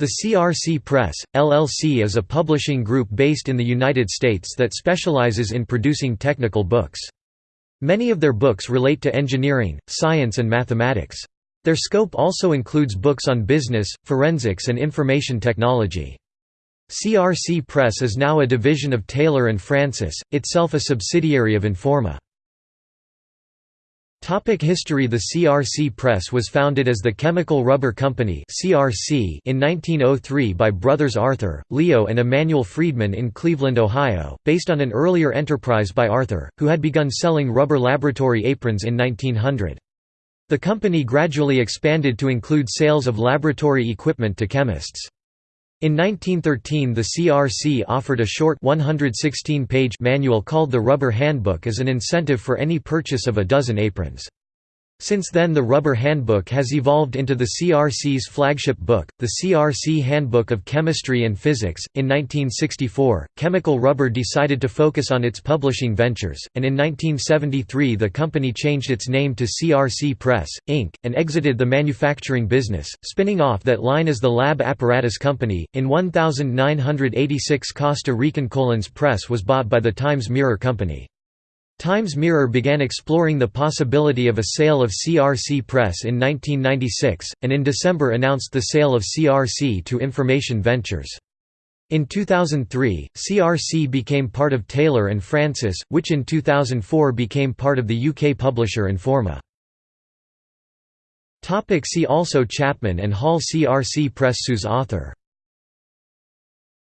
The CRC Press, LLC is a publishing group based in the United States that specializes in producing technical books. Many of their books relate to engineering, science and mathematics. Their scope also includes books on business, forensics and information technology. CRC Press is now a division of Taylor & Francis, itself a subsidiary of Informa. Topic history The CRC Press was founded as the Chemical Rubber Company CRC in 1903 by brothers Arthur, Leo and Emanuel Friedman in Cleveland, Ohio, based on an earlier enterprise by Arthur, who had begun selling rubber laboratory aprons in 1900. The company gradually expanded to include sales of laboratory equipment to chemists. In 1913 the CRC offered a short 116-page manual called the Rubber Handbook as an incentive for any purchase of a dozen aprons. Since then the Rubber Handbook has evolved into the CRC's flagship book, the CRC Handbook of Chemistry and Physics. In 1964, Chemical Rubber decided to focus on its publishing ventures, and in 1973 the company changed its name to CRC Press, Inc., and exited the manufacturing business, spinning off that line as the Lab Apparatus Company. In 1986 Costa Rican Collins Press was bought by the Times Mirror Company. Times Mirror began exploring the possibility of a sale of CRC Press in 1996, and in December announced the sale of CRC to Information Ventures. In 2003, CRC became part of Taylor & Francis, which in 2004 became part of the UK publisher Informa. See also Chapman and Hall CRC Press Sue's author